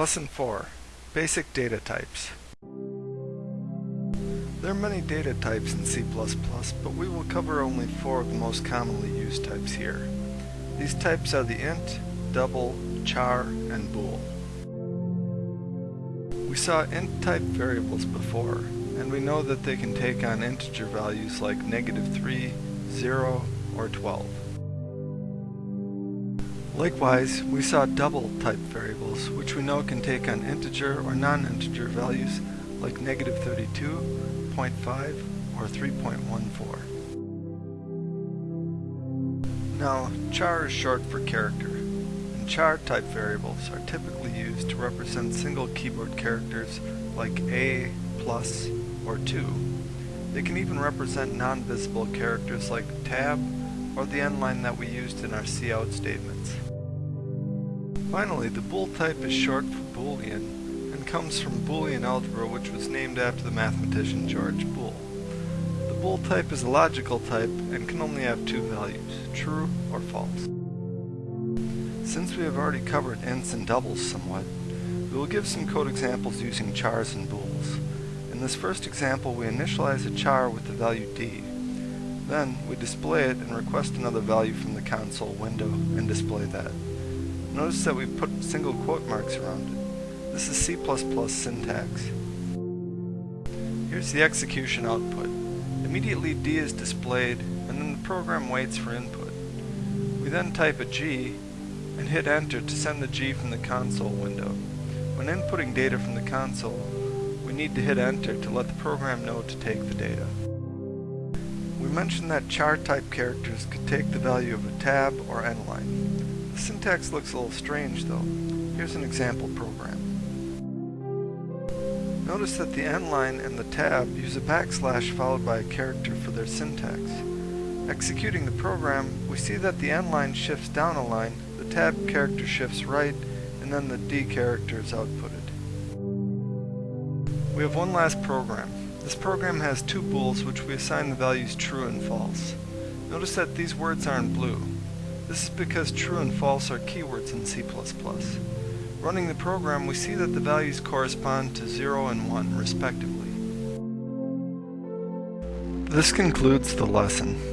Lesson 4 Basic Data Types There are many data types in C++, but we will cover only four of the most commonly used types here. These types are the int, double, char, and bool. We saw int type variables before, and we know that they can take on integer values like negative 3, 0, or 12. Likewise, we saw double type variables, which we know can take on integer or non-integer values like negative 32, 0.5, or 3.14. Now, char is short for character, and char type variables are typically used to represent single keyboard characters like A, plus, or 2. They can even represent non-visible characters like tab or the end line that we used in our cout statements. Finally, the bool type is short for Boolean and comes from Boolean algebra which was named after the mathematician George Boole. The bool type is a logical type and can only have two values, true or false. Since we have already covered ints and doubles somewhat, we will give some code examples using chars and bools. In this first example we initialize a char with the value d. Then we display it and request another value from the console window and display that. Notice that we've put single quote marks around it. This is C++ syntax. Here's the execution output. Immediately D is displayed, and then the program waits for input. We then type a G, and hit enter to send the G from the console window. When inputting data from the console, we need to hit enter to let the program know to take the data. We mentioned that char type characters could take the value of a tab or end line. Syntax looks a little strange though. Here's an example program. Notice that the end line and the tab use a backslash followed by a character for their syntax. Executing the program, we see that the end line shifts down a line, the tab character shifts right, and then the D character is outputted. We have one last program. This program has two bools which we assign the values true and false. Notice that these words are in blue. This is because true and false are keywords in C++. Running the program, we see that the values correspond to 0 and 1, respectively. This concludes the lesson.